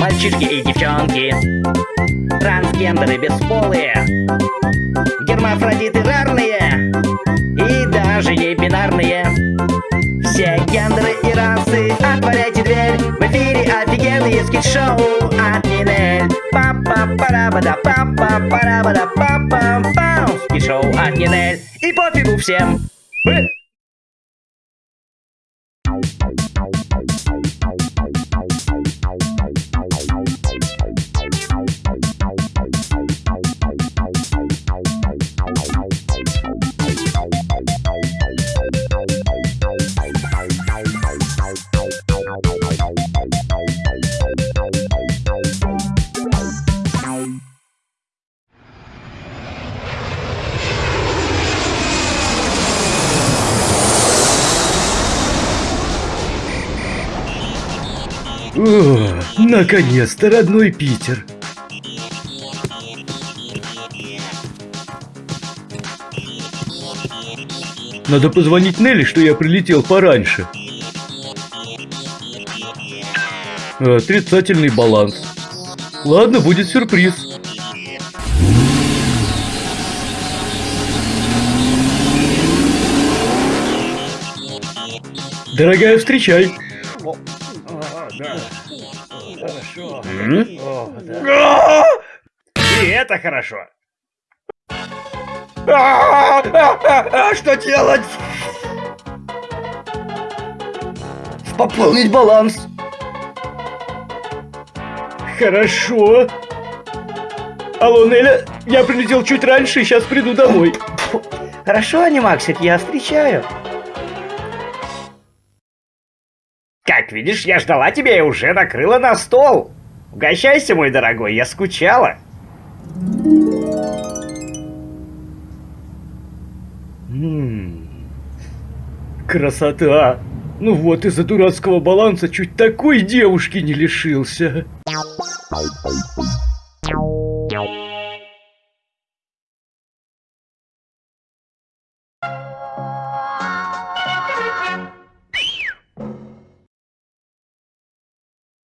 Мальчишки и девчонки. Трансгендеры бесполые. Гермафродиты рарные. И даже не бинарные. Все гендеры и расы Отворяйте дверь. В эфире офигенные скид-шоу от Нинель. Папа пара бада папа пара бада папа пам Скид-шоу от Нинель. И пофигу всем наконец-то родной Питер. Надо позвонить Нелли, что я прилетел пораньше. Отрицательный баланс. Ладно, будет сюрприз. Дорогая, встречай. И это хорошо. А, а, а, Что делать? Пополнить баланс. Хорошо. Алло, Неля, я прилетел чуть раньше, сейчас приду домой. Хорошо, Анимаксик, я встречаю Как видишь, я ждала тебя и уже накрыла на стол. Угощайся, мой дорогой, я скучала. Красота. Ну вот, из-за дурацкого баланса чуть такой девушки не лишился.